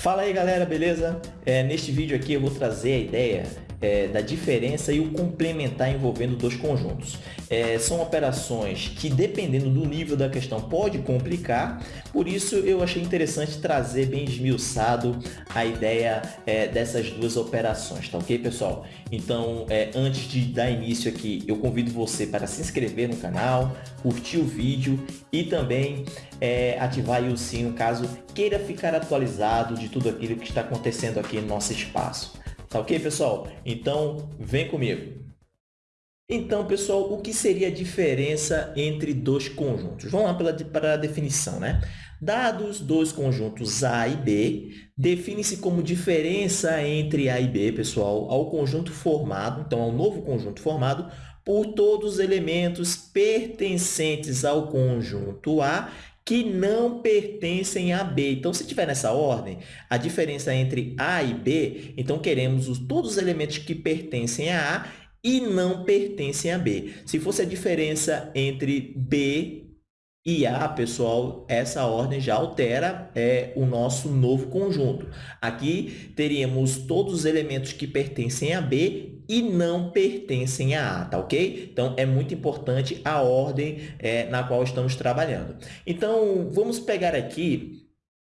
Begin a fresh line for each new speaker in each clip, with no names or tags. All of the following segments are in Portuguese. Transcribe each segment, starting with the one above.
Fala aí galera, beleza? É, neste vídeo aqui eu vou trazer a ideia é, da diferença e o complementar envolvendo dois conjuntos. É, são operações que, dependendo do nível da questão, pode complicar, por isso eu achei interessante trazer bem esmiuçado a ideia é, dessas duas operações, tá ok, pessoal? Então, é, antes de dar início aqui, eu convido você para se inscrever no canal, curtir o vídeo e também é, ativar o sino caso queira ficar atualizado de tudo aquilo que está acontecendo aqui no nosso espaço. Tá ok, pessoal? Então, vem comigo. Então, pessoal, o que seria a diferença entre dois conjuntos? Vamos lá pela, para a definição, né? Dados dois conjuntos A e B, define-se como diferença entre A e B, pessoal, ao conjunto formado, então, ao novo conjunto formado, por todos os elementos pertencentes ao conjunto A que não pertencem a B. Então, se tiver nessa ordem, a diferença entre A e B, então queremos os, todos os elementos que pertencem a A e não pertencem a B. Se fosse a diferença entre B e A, pessoal, essa ordem já altera é, o nosso novo conjunto. Aqui teríamos todos os elementos que pertencem a B e não pertencem a A, tá ok? Então, é muito importante a ordem é, na qual estamos trabalhando. Então, vamos pegar aqui,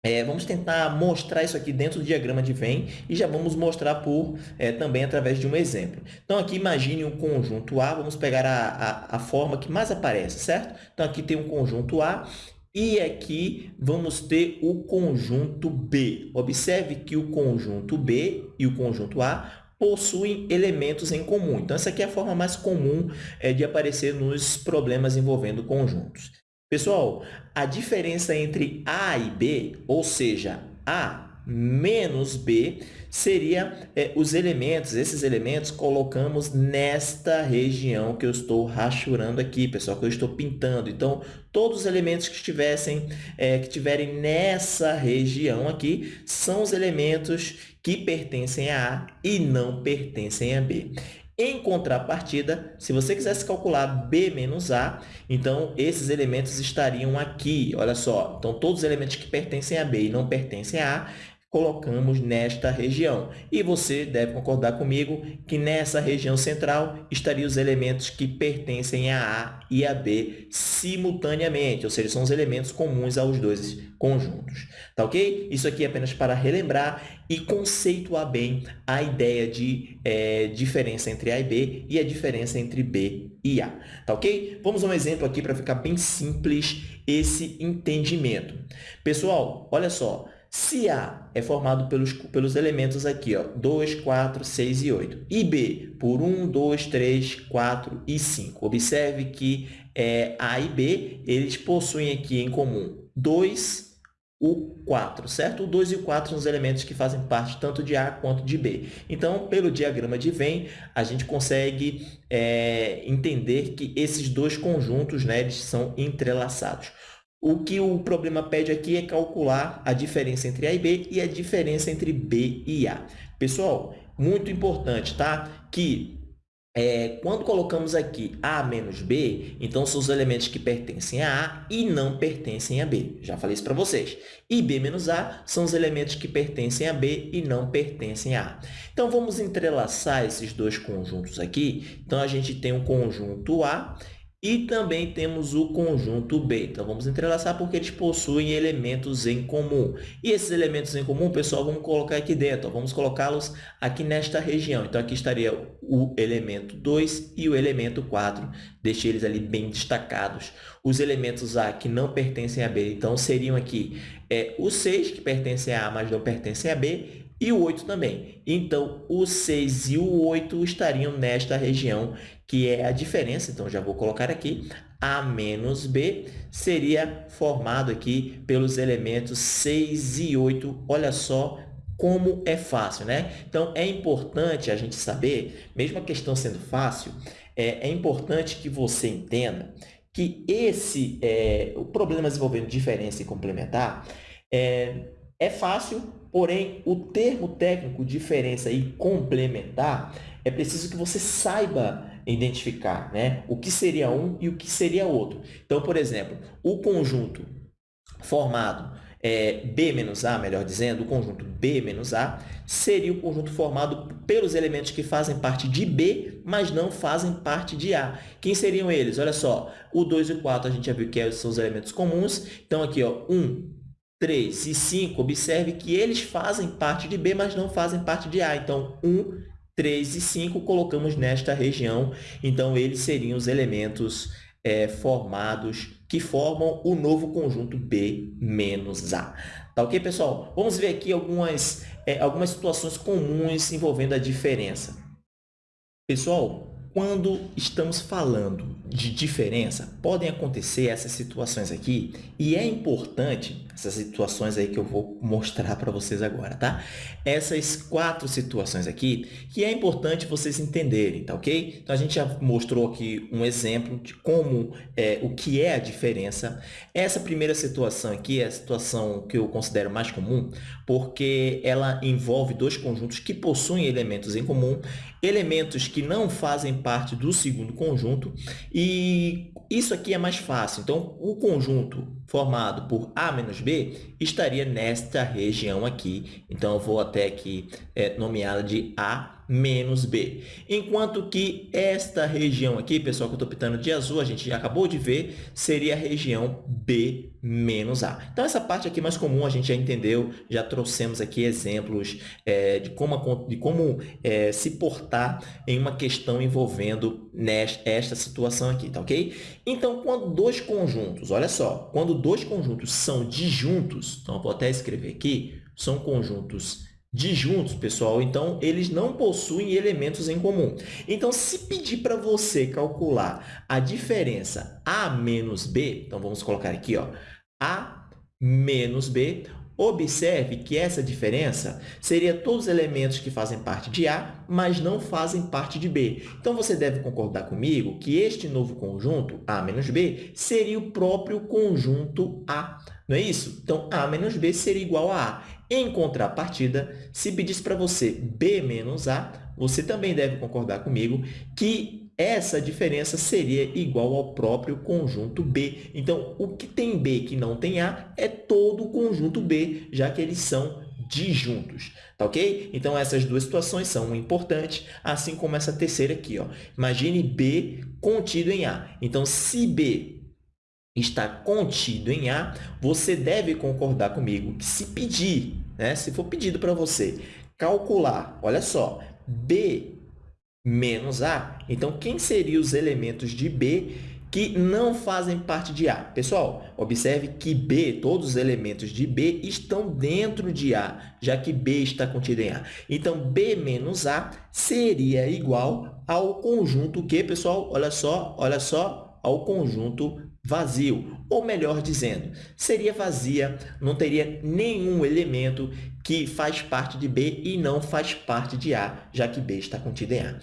é, vamos tentar mostrar isso aqui dentro do diagrama de Venn e já vamos mostrar por, é, também através de um exemplo. Então, aqui imagine um conjunto A, vamos pegar a, a, a forma que mais aparece, certo? Então, aqui tem um conjunto A e aqui vamos ter o conjunto B. Observe que o conjunto B e o conjunto A possuem elementos em comum. Então, essa aqui é a forma mais comum é, de aparecer nos problemas envolvendo conjuntos. Pessoal, a diferença entre A e B, ou seja, A menos B seria é, os elementos, esses elementos colocamos nesta região que eu estou rachurando aqui, pessoal, que eu estou pintando. Então, todos os elementos que estivessem, é, que tiverem nessa região aqui, são os elementos que pertencem a A e não pertencem a B. Em contrapartida, se você quisesse calcular B menos A, então esses elementos estariam aqui, olha só. Então, todos os elementos que pertencem a B e não pertencem a A, colocamos nesta região. E você deve concordar comigo que nessa região central estariam os elementos que pertencem a A e a B simultaneamente, ou seja, são os elementos comuns aos dois conjuntos. Tá ok? Isso aqui é apenas para relembrar e conceituar bem a ideia de é, diferença entre A e B e a diferença entre B e A. Tá ok? Vamos a um exemplo aqui para ficar bem simples esse entendimento. Pessoal, olha só, se A é formado pelos, pelos elementos aqui, ó, 2, 4, 6 e 8, e B por 1, 2, 3, 4 e 5. Observe que é, A e B eles possuem aqui em comum 2, o 4, certo? O 2 e o 4 são os elementos que fazem parte tanto de A quanto de B. Então, pelo diagrama de Venn, a gente consegue é, entender que esses dois conjuntos né, são entrelaçados. O que o problema pede aqui é calcular a diferença entre A e B e a diferença entre B e A. Pessoal, muito importante, tá? Que é, quando colocamos aqui A menos B, então são os elementos que pertencem a A e não pertencem a B. Já falei isso para vocês. E B menos A são os elementos que pertencem a B e não pertencem a A. Então, vamos entrelaçar esses dois conjuntos aqui. Então, a gente tem um conjunto A e também temos o conjunto B. Então, vamos entrelaçar porque eles possuem elementos em comum. E esses elementos em comum, pessoal, vamos colocar aqui dentro. Vamos colocá-los aqui nesta região. Então, aqui estaria o elemento 2 e o elemento 4. Deixei eles ali bem destacados. Os elementos A que não pertencem a B, então, seriam aqui é, o 6, que pertence a A, mas não pertence a B, e o 8 também. Então, o 6 e o 8 estariam nesta região, que é a diferença. Então, já vou colocar aqui. A menos B seria formado aqui pelos elementos 6 e 8. Olha só como é fácil, né? Então, é importante a gente saber, mesmo a questão sendo fácil, é, é importante que você entenda que esse é, o problemas envolvendo diferença e complementar é, é fácil, Porém, o termo técnico diferença e complementar é preciso que você saiba identificar né? o que seria um e o que seria outro. Então, por exemplo, o conjunto formado é, B menos A, melhor dizendo, o conjunto B menos A, seria o conjunto formado pelos elementos que fazem parte de B, mas não fazem parte de A. Quem seriam eles? Olha só, o 2 e o 4 a gente já viu que são os elementos comuns. Então, aqui, ó, 1, 3 e 5, observe que eles fazem parte de B, mas não fazem parte de A. Então, 1, 3 e 5 colocamos nesta região. Então, eles seriam os elementos é, formados que formam o novo conjunto B menos A. Tá ok, pessoal? Vamos ver aqui algumas, é, algumas situações comuns envolvendo a diferença. Pessoal, quando estamos falando de diferença, podem acontecer essas situações aqui e é importante, essas situações aí que eu vou mostrar para vocês agora, tá? Essas quatro situações aqui que é importante vocês entenderem, tá ok? Então, a gente já mostrou aqui um exemplo de como, é, o que é a diferença. Essa primeira situação aqui é a situação que eu considero mais comum, porque ela envolve dois conjuntos que possuem elementos em comum, elementos que não fazem parte do segundo conjunto e isso aqui é mais fácil. Então, o conjunto formado por A menos B estaria nesta região aqui. Então, eu vou até aqui é, nomeá-la de A menos B. Enquanto que esta região aqui, pessoal, que eu estou pintando de azul, a gente já acabou de ver, seria a região B menos A. Então, essa parte aqui mais comum a gente já entendeu, já trouxemos aqui exemplos é, de como, de como é, se portar em uma questão envolvendo nesta, esta situação aqui, tá ok? Então, quando dois conjuntos, olha só, quando dois conjuntos são disjuntos, então vou até escrever aqui, são conjuntos disjuntos, pessoal, então eles não possuem elementos em comum. Então, se pedir para você calcular a diferença A menos B, então vamos colocar aqui, ó, A menos B, observe que essa diferença seria todos os elementos que fazem parte de A, mas não fazem parte de B. Então, você deve concordar comigo que este novo conjunto, A menos B, seria o próprio conjunto A. Não é isso? Então, A menos B seria igual a A. Em contrapartida, se pedisse para você B menos A, você também deve concordar comigo que essa diferença seria igual ao próprio conjunto B. Então, o que tem B que não tem A é todo o conjunto B, já que eles são disjuntos, tá ok? Então, essas duas situações são importantes, assim como essa terceira aqui. Ó. Imagine B contido em A. Então, se B está contido em A, você deve concordar comigo que se pedir, né, se for pedido para você calcular, olha só, B menos A, então quem seriam os elementos de B que não fazem parte de A? Pessoal, observe que B, todos os elementos de B estão dentro de A, já que B está contido em A. Então, B menos A seria igual ao conjunto que, pessoal, olha só, olha só, ao conjunto vazio, ou melhor dizendo, seria vazia, não teria nenhum elemento que faz parte de B e não faz parte de A, já que B está contido em A.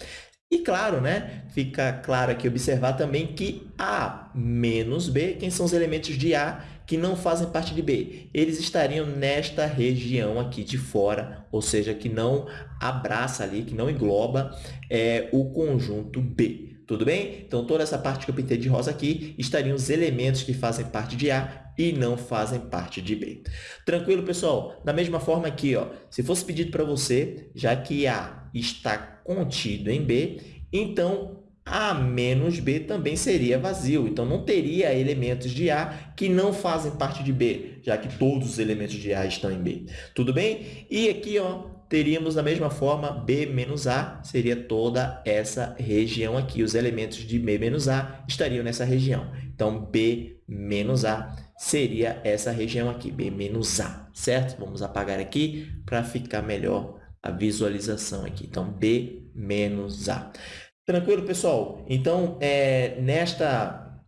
E claro, né, fica claro aqui observar também que A menos B, quem são os elementos de A que não fazem parte de B? Eles estariam nesta região aqui de fora, ou seja, que não abraça ali, que não engloba é, o conjunto B. Tudo bem? Então, toda essa parte que eu pintei de rosa aqui estariam os elementos que fazem parte de A e não fazem parte de B. Tranquilo, pessoal? Da mesma forma aqui, ó, se fosse pedido para você, já que A está contido em B, então A menos B também seria vazio. Então, não teria elementos de A que não fazem parte de B, já que todos os elementos de A estão em B. Tudo bem? E aqui, ó, teríamos da mesma forma B menos A, seria toda essa região aqui. Os elementos de B menos A estariam nessa região. Então, B menos A seria essa região aqui, B menos A, certo? Vamos apagar aqui para ficar melhor a visualização aqui. Então, B menos A. Tranquilo, pessoal? Então, é, nesta,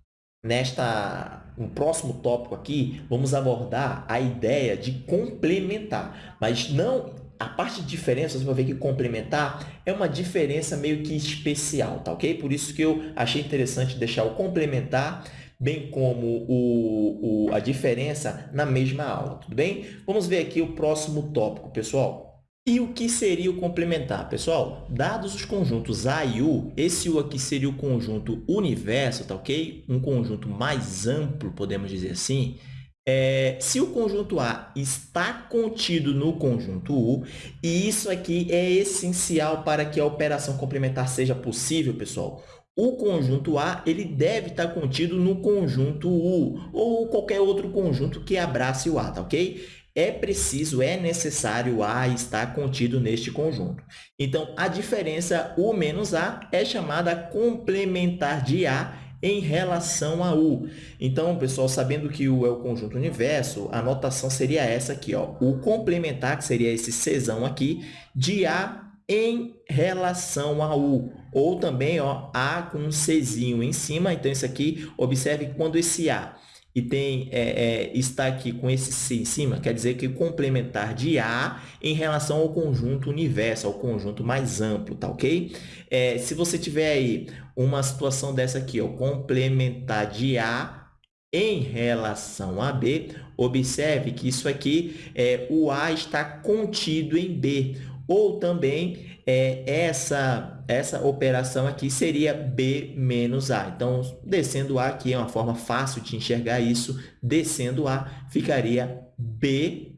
nesta no próximo tópico aqui, vamos abordar a ideia de complementar, mas não a parte de diferença, você ver que complementar é uma diferença meio que especial, tá ok? Por isso que eu achei interessante deixar o complementar, bem como o, o, a diferença na mesma aula, tudo bem? Vamos ver aqui o próximo tópico, pessoal. E o que seria o complementar? Pessoal, dados os conjuntos A e U, esse U aqui seria o conjunto universo, tá ok? Um conjunto mais amplo, podemos dizer assim, é, se o conjunto A está contido no conjunto U, e isso aqui é essencial para que a operação complementar seja possível, pessoal, o conjunto A ele deve estar contido no conjunto U, ou qualquer outro conjunto que abrace o A, tá ok? É preciso, é necessário A estar contido neste conjunto. Então, a diferença U menos A é chamada complementar de A em relação a U. Então, pessoal, sabendo que U é o conjunto universo, a notação seria essa aqui, ó. O complementar, que seria esse Czão aqui, de A em relação a U. Ou também, ó, A com um Czinho em cima. Então, isso aqui, observe que quando esse A e tem, é, é, está aqui com esse C em cima, quer dizer que complementar de A em relação ao conjunto universo, ao conjunto mais amplo, tá ok? É, se você tiver aí uma situação dessa aqui, ó, complementar de A em relação a B, observe que isso aqui, é, o A está contido em B, ou também é, essa, essa operação aqui seria B menos A. Então, descendo A aqui é uma forma fácil de enxergar isso. Descendo A ficaria B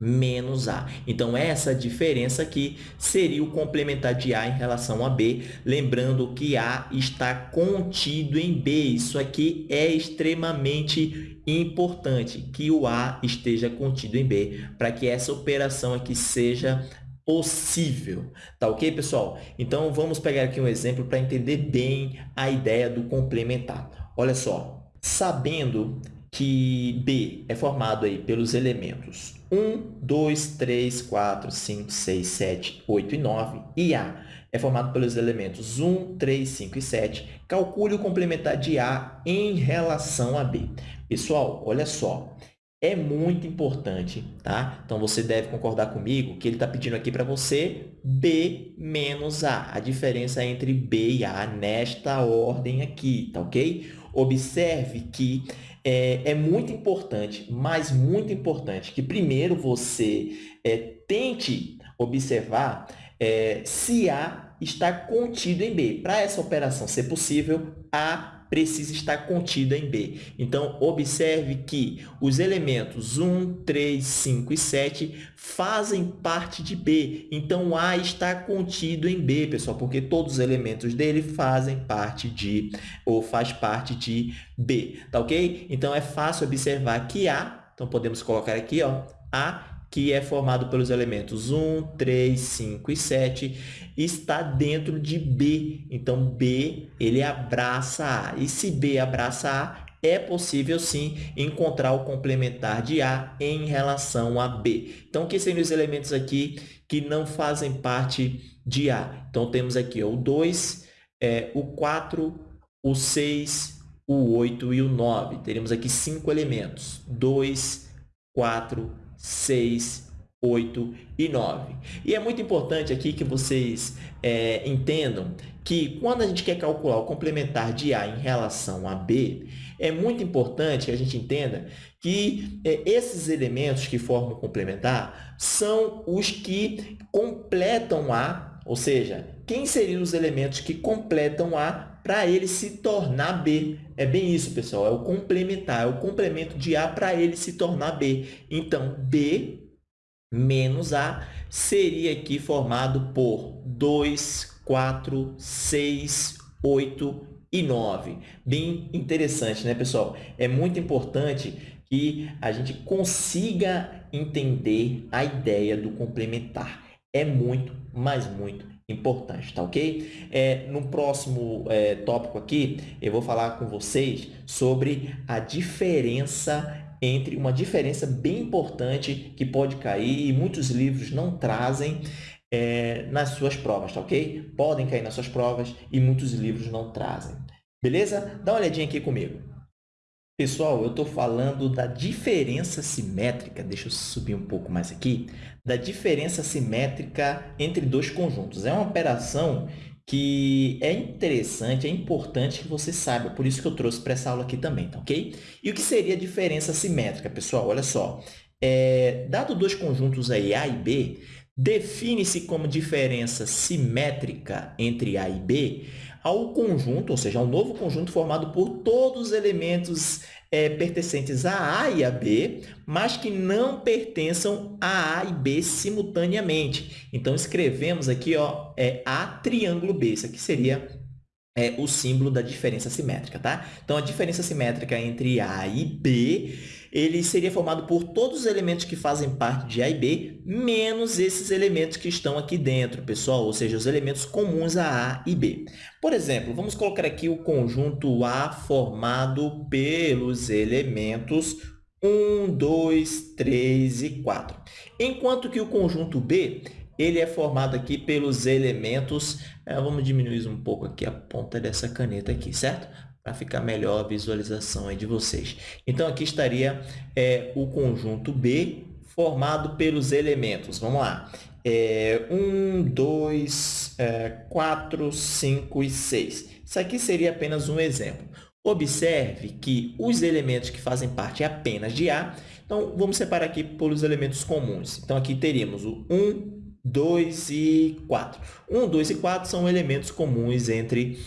menos A. Então, essa diferença aqui seria o complementar de A em relação a B, lembrando que A está contido em B. Isso aqui é extremamente importante, que o A esteja contido em B, para que essa operação aqui seja possível. Tá ok, pessoal? Então, vamos pegar aqui um exemplo para entender bem a ideia do complementar. Olha só, sabendo que B é formado aí pelos elementos 1, 2, 3, 4, 5, 6, 7, 8 e 9, e A é formado pelos elementos 1, 3, 5 e 7, calcule o complementar de A em relação a B. Pessoal, olha só, é muito importante, tá? Então, você deve concordar comigo que ele está pedindo aqui para você B menos A, a diferença entre B e A nesta ordem aqui, tá ok? Observe que é, é muito importante, mas muito importante, que primeiro você é, tente observar é, se A está contido em B. Para essa operação ser possível, A precisa estar contida em B. Então, observe que os elementos 1, 3, 5 e 7 fazem parte de B. Então, A está contido em B, pessoal, porque todos os elementos dele fazem parte de, ou faz parte de B, tá ok? Então, é fácil observar que A, então podemos colocar aqui, ó, A que é formado pelos elementos 1, 3, 5 e 7, está dentro de B. Então, B ele abraça A. E se B abraça A, é possível, sim, encontrar o complementar de A em relação a B. Então, que seriam os elementos aqui que não fazem parte de A? Então, temos aqui ó, o 2, é, o 4, o 6, o 8 e o 9. Teremos aqui cinco elementos. 2, 4, 6, 8 e 9. E é muito importante aqui que vocês é, entendam que quando a gente quer calcular o complementar de A em relação a B, é muito importante que a gente entenda que é, esses elementos que formam o complementar são os que completam A, ou seja, quem seriam os elementos que completam A para ele se tornar B. É bem isso, pessoal, é o complementar, é o complemento de A para ele se tornar B. Então, B menos A seria aqui formado por 2, 4, 6, 8 e 9. Bem interessante, né, pessoal? É muito importante que a gente consiga entender a ideia do complementar. É muito, mas muito importante, tá ok? É, no próximo é, tópico aqui, eu vou falar com vocês sobre a diferença entre uma diferença bem importante que pode cair e muitos livros não trazem é, nas suas provas, tá ok? Podem cair nas suas provas e muitos livros não trazem. Beleza? Dá uma olhadinha aqui comigo. Pessoal, eu estou falando da diferença simétrica, deixa eu subir um pouco mais aqui, da diferença simétrica entre dois conjuntos. É uma operação que é interessante, é importante que você saiba, por isso que eu trouxe para essa aula aqui também, tá ok? E o que seria a diferença simétrica, pessoal? Olha só, é, dado dois conjuntos aí, A e B, define-se como diferença simétrica entre A e B ao conjunto, ou seja, ao novo conjunto formado por todos os elementos é, pertencentes a A e a B, mas que não pertençam a A e B simultaneamente. Então, escrevemos aqui ó, é A triângulo B. Isso aqui seria é, o símbolo da diferença simétrica. Tá? Então, a diferença simétrica entre A e B ele seria formado por todos os elementos que fazem parte de A e B, menos esses elementos que estão aqui dentro, pessoal, ou seja, os elementos comuns a A e B. Por exemplo, vamos colocar aqui o conjunto A formado pelos elementos 1, 2, 3 e 4. Enquanto que o conjunto B ele é formado aqui pelos elementos... Eh, vamos diminuir um pouco aqui a ponta dessa caneta aqui, certo? Para ficar melhor a visualização aí de vocês. Então, aqui estaria é, o conjunto B formado pelos elementos. Vamos lá. É, 1, 2, 4, 5 e 6. Isso aqui seria apenas um exemplo. Observe que os elementos que fazem parte apenas de A, então vamos separar aqui pelos elementos comuns. Então, aqui teríamos o 1, 2 e 4. 1, 2 e 4 são elementos comuns entre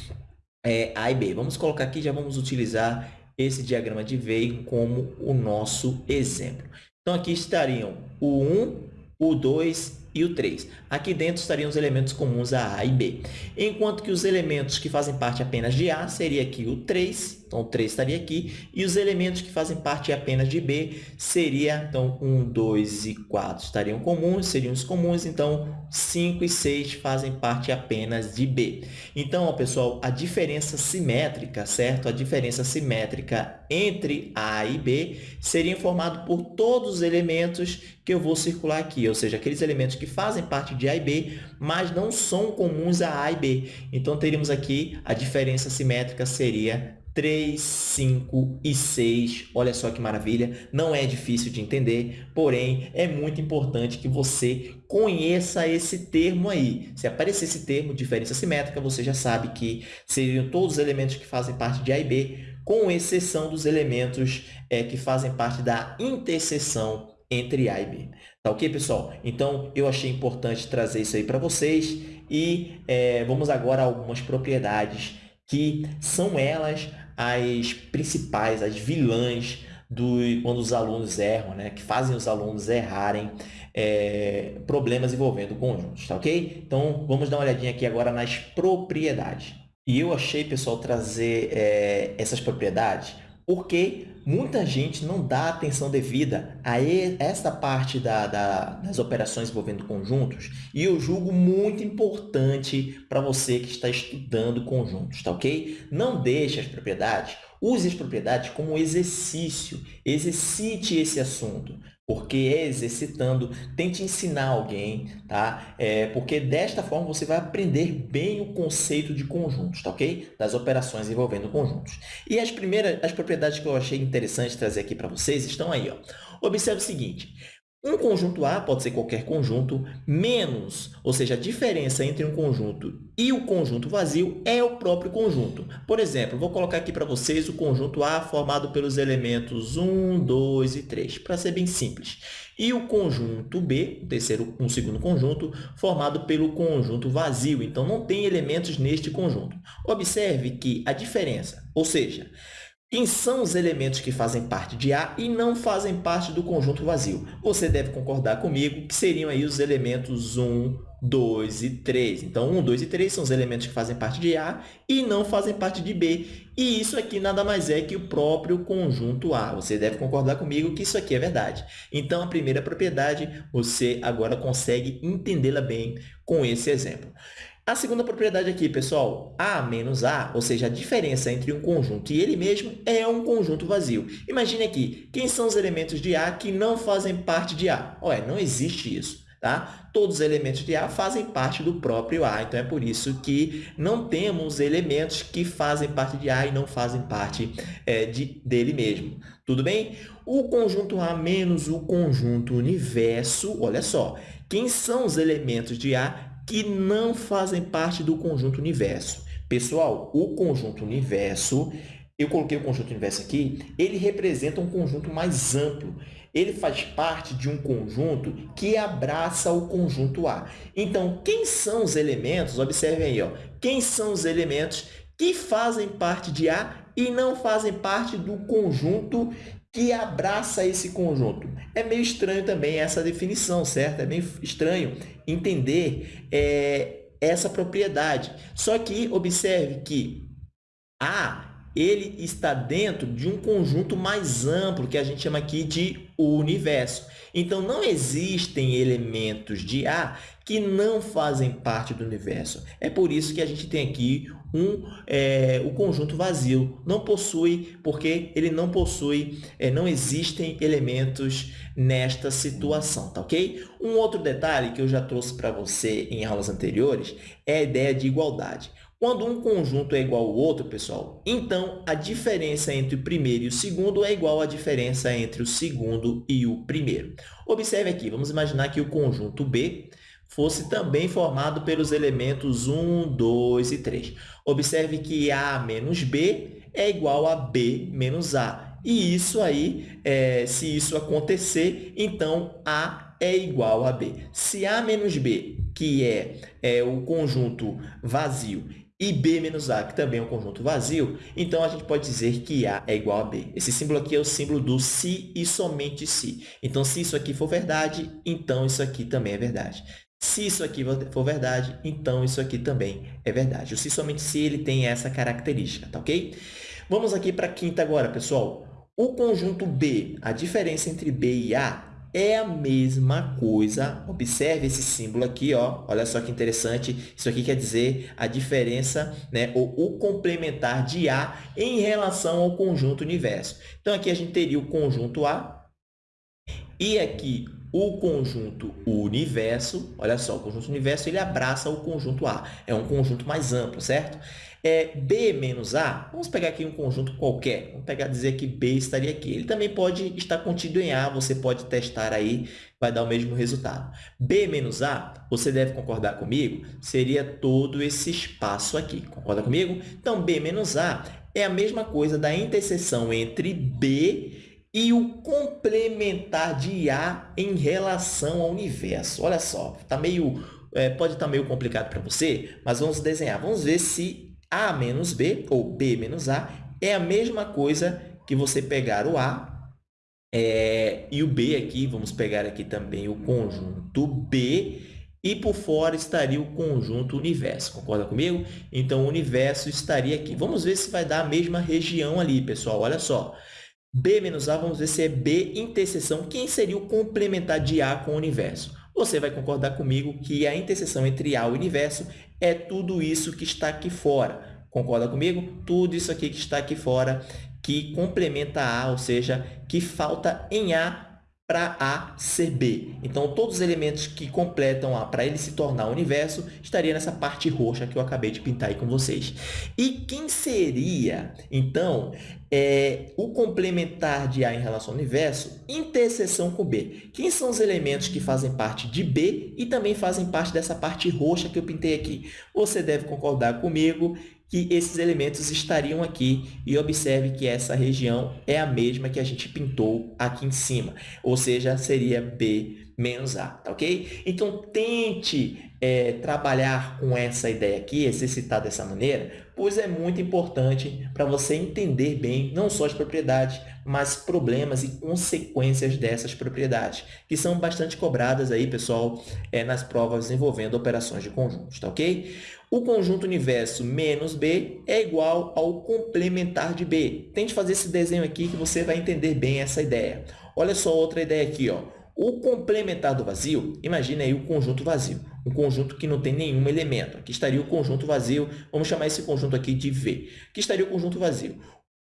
é, A e B. Vamos colocar aqui, já vamos utilizar esse diagrama de Venn como o nosso exemplo. Então, aqui estariam o 1, o 2 e o 3. Aqui dentro estariam os elementos comuns a A e B. Enquanto que os elementos que fazem parte apenas de A seria aqui o 3, então o 3 estaria aqui, e os elementos que fazem parte apenas de B seria, então, 1, 2 e 4 estariam comuns, seriam os comuns, então 5 e 6 fazem parte apenas de B. Então, ó, pessoal, a diferença simétrica, certo? A diferença simétrica entre A e B seria formada por todos os elementos que eu vou circular aqui, ou seja, aqueles elementos que fazem parte de A e B, mas não são comuns a A e B. Então, teríamos aqui a diferença simétrica seria 3, 5 e 6. Olha só que maravilha! Não é difícil de entender, porém, é muito importante que você conheça esse termo aí. Se aparecer esse termo, diferença simétrica, você já sabe que seriam todos os elementos que fazem parte de A e B, com exceção dos elementos é, que fazem parte da interseção entre A e B. Tá ok, pessoal? Então, eu achei importante trazer isso aí para vocês e é, vamos agora a algumas propriedades que são elas as principais, as vilãs do, quando os alunos erram, né? que fazem os alunos errarem é, problemas envolvendo conjuntos, tá ok? Então, vamos dar uma olhadinha aqui agora nas propriedades. E eu achei, pessoal, trazer é, essas propriedades porque muita gente não dá atenção devida a essa parte da, da, das operações envolvendo conjuntos e eu julgo muito importante para você que está estudando conjuntos, tá ok? Não deixe as propriedades, use as propriedades como exercício, exercite esse assunto porque é exercitando, tente ensinar alguém, tá? É, porque desta forma você vai aprender bem o conceito de conjuntos, tá ok? Das operações envolvendo conjuntos. E as primeiras, as propriedades que eu achei interessante trazer aqui para vocês estão aí, ó. Observe o seguinte, um conjunto A pode ser qualquer conjunto, menos, ou seja, a diferença entre um conjunto e o conjunto vazio é o próprio conjunto. Por exemplo, vou colocar aqui para vocês o conjunto A formado pelos elementos 1, 2 e 3, para ser bem simples. E o conjunto B, um, terceiro, um segundo conjunto, formado pelo conjunto vazio. Então, não tem elementos neste conjunto. Observe que a diferença, ou seja, quem são os elementos que fazem parte de A e não fazem parte do conjunto vazio? Você deve concordar comigo que seriam aí os elementos 1, 2 e 3. Então, 1, 2 e 3 são os elementos que fazem parte de A e não fazem parte de B. E isso aqui nada mais é que o próprio conjunto A. Você deve concordar comigo que isso aqui é verdade. Então, a primeira propriedade, você agora consegue entendê-la bem com esse exemplo. A segunda propriedade aqui, pessoal, A menos A, ou seja, a diferença entre um conjunto e ele mesmo é um conjunto vazio. Imagine aqui, quem são os elementos de A que não fazem parte de A? Ué, não existe isso. Tá? Todos os elementos de A fazem parte do próprio A, então é por isso que não temos elementos que fazem parte de A e não fazem parte é, de, dele mesmo. Tudo bem? O conjunto A menos o conjunto universo, olha só, quem são os elementos de A que não fazem parte do conjunto universo. Pessoal, o conjunto universo, eu coloquei o conjunto universo aqui, ele representa um conjunto mais amplo. Ele faz parte de um conjunto que abraça o conjunto A. Então, quem são os elementos? Observem aí, ó, quem são os elementos que fazem parte de A e não fazem parte do conjunto que abraça esse conjunto. É meio estranho também essa definição, certo? É meio estranho entender é, essa propriedade. Só que observe que A ele está dentro de um conjunto mais amplo, que a gente chama aqui de universo. Então, não existem elementos de A que não fazem parte do universo. É por isso que a gente tem aqui um, é, o conjunto vazio. Não possui, porque ele não possui, é, não existem elementos nesta situação, tá ok? Um outro detalhe que eu já trouxe para você em aulas anteriores é a ideia de igualdade. Quando um conjunto é igual ao outro, pessoal, então a diferença entre o primeiro e o segundo é igual à diferença entre o segundo e o primeiro. Observe aqui, vamos imaginar que o conjunto B fosse também formado pelos elementos 1, 2 e 3. Observe que A menos B é igual a B menos A. E isso aí, é, se isso acontecer, então A é igual a B. Se A menos B, que é, é o conjunto vazio, e B menos A, que também é um conjunto vazio, então a gente pode dizer que A é igual a B. Esse símbolo aqui é o símbolo do se e somente se. Então, se isso aqui for verdade, então isso aqui também é verdade. Se isso aqui for verdade, então isso aqui também é verdade. O se somente se ele tem essa característica, tá ok? Vamos aqui para a quinta agora, pessoal. O conjunto B, a diferença entre B e A é a mesma coisa. Observe esse símbolo aqui, ó. olha só que interessante. Isso aqui quer dizer a diferença, né, ou o complementar de A em relação ao conjunto universo. Então, aqui a gente teria o conjunto A e aqui o conjunto universo. Olha só, o conjunto universo ele abraça o conjunto A. É um conjunto mais amplo, certo? é, B menos A, vamos pegar aqui um conjunto qualquer, vamos pegar dizer que B estaria aqui. Ele também pode estar contido em A, você pode testar aí, vai dar o mesmo resultado. B menos A, você deve concordar comigo, seria todo esse espaço aqui. Concorda comigo? Então, B menos A é a mesma coisa da interseção entre B e o complementar de A em relação ao universo. Olha só, tá meio, é, pode estar meio complicado para você, mas vamos desenhar. Vamos ver se a menos B, ou B menos A, é a mesma coisa que você pegar o A é, e o B aqui, vamos pegar aqui também o conjunto B, e por fora estaria o conjunto universo. Concorda comigo? Então, o universo estaria aqui. Vamos ver se vai dar a mesma região ali, pessoal. Olha só. B menos A, vamos ver se é B interseção. Quem seria o complementar de A com o universo? Você vai concordar comigo que a interseção entre A e o universo é tudo isso que está aqui fora. Concorda comigo? Tudo isso aqui que está aqui fora que complementa A, ou seja, que falta em A para A ser B. Então, todos os elementos que completam A para ele se tornar o universo estaria nessa parte roxa que eu acabei de pintar aí com vocês. E quem seria, então, é, o complementar de A em relação ao universo, interseção com B? Quem são os elementos que fazem parte de B e também fazem parte dessa parte roxa que eu pintei aqui? Você deve concordar comigo que esses elementos estariam aqui e observe que essa região é a mesma que a gente pintou aqui em cima, ou seja, seria B menos A, tá ok? Então, tente é, trabalhar com essa ideia aqui, exercitar dessa maneira, pois é muito importante para você entender bem não só as propriedades, mas problemas e consequências dessas propriedades, que são bastante cobradas aí, pessoal, é, nas provas envolvendo operações de conjuntos, tá ok? O conjunto universo menos B é igual ao complementar de B. Tente fazer esse desenho aqui que você vai entender bem essa ideia. Olha só outra ideia aqui. Ó. O complementar do vazio, imagine aí o conjunto vazio, um conjunto que não tem nenhum elemento. Aqui estaria o conjunto vazio, vamos chamar esse conjunto aqui de V. Aqui estaria o conjunto vazio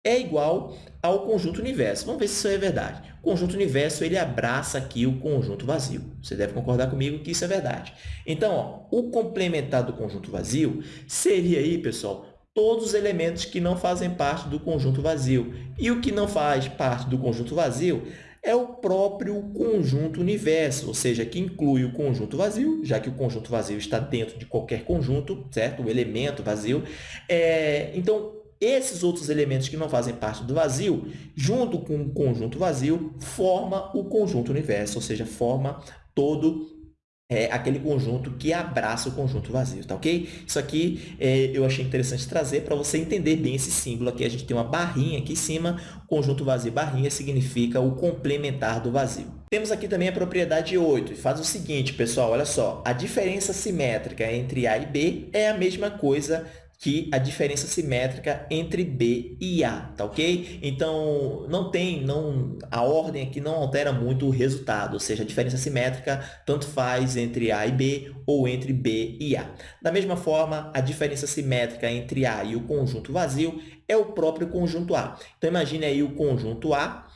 é igual ao conjunto universo. Vamos ver se isso é verdade. O conjunto universo ele abraça aqui o conjunto vazio. Você deve concordar comigo que isso é verdade. Então, ó, o complementar do conjunto vazio seria aí, pessoal, todos os elementos que não fazem parte do conjunto vazio. E o que não faz parte do conjunto vazio é o próprio conjunto universo, ou seja, que inclui o conjunto vazio, já que o conjunto vazio está dentro de qualquer conjunto, certo? O elemento vazio. É, então, esses outros elementos que não fazem parte do vazio, junto com o conjunto vazio, forma o conjunto universo, ou seja, forma todo é aquele conjunto que abraça o conjunto vazio, tá ok? Isso aqui é, eu achei interessante trazer para você entender bem esse símbolo aqui. A gente tem uma barrinha aqui em cima, conjunto vazio barrinha significa o complementar do vazio. Temos aqui também a propriedade 8, e faz o seguinte, pessoal, olha só, a diferença simétrica entre A e B é a mesma coisa que a diferença simétrica entre B e A, tá ok? Então, não tem, não, a ordem aqui não altera muito o resultado, ou seja, a diferença simétrica tanto faz entre A e B ou entre B e A. Da mesma forma, a diferença simétrica entre A e o conjunto vazio é o próprio conjunto A. Então, imagine aí o conjunto A,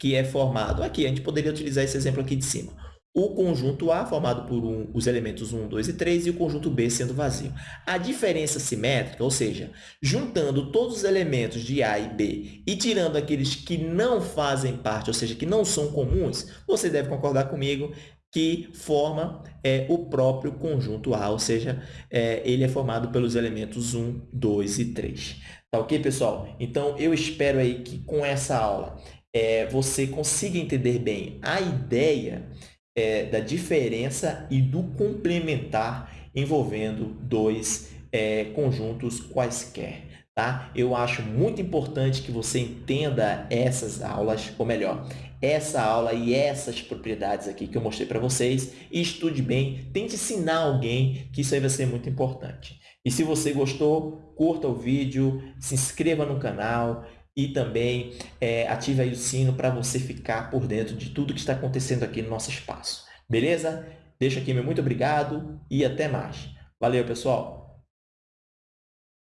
que é formado aqui, a gente poderia utilizar esse exemplo aqui de cima o conjunto A, formado por um, os elementos 1, 2 e 3, e o conjunto B sendo vazio. A diferença simétrica, ou seja, juntando todos os elementos de A e B e tirando aqueles que não fazem parte, ou seja, que não são comuns, você deve concordar comigo que forma é, o próprio conjunto A, ou seja, é, ele é formado pelos elementos 1, 2 e 3. Tá ok, pessoal? Então, eu espero aí que com essa aula é, você consiga entender bem a ideia é, da diferença e do complementar envolvendo dois é, conjuntos quaisquer. Tá? Eu acho muito importante que você entenda essas aulas, ou melhor, essa aula e essas propriedades aqui que eu mostrei para vocês estude bem, tente ensinar alguém que isso aí vai ser muito importante. E se você gostou, curta o vídeo, se inscreva no canal, e também é, ative aí o sino para você ficar por dentro de tudo que está acontecendo aqui no nosso espaço. Beleza? Deixo aqui meu muito obrigado e até mais. Valeu, pessoal!